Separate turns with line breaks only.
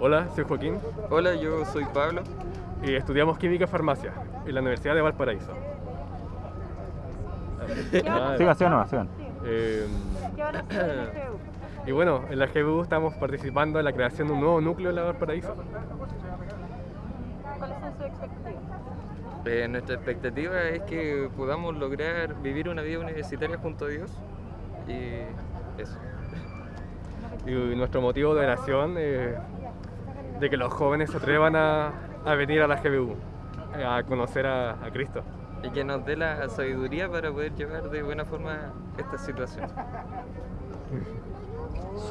Hola, soy Joaquín
Hola, yo soy Pablo.
y estudiamos Química y Farmacia en la Universidad de Valparaíso.
Siga, siga nomás, sigan.
eh,
¿Qué van a hacer en el GU?
y bueno, en la GBU estamos participando en la creación de un nuevo núcleo en la Valparaíso.
¿Cuáles son sus expectativas?
Eh, nuestra expectativa es que podamos lograr vivir una vida universitaria junto a Dios. Y eso.
Y nuestro motivo de oración es de que los jóvenes se atrevan a, venir a la GBU, a conocer a, a Cristo.
Y que nos dé la sabiduría para poder llevar de buena forma esta situación.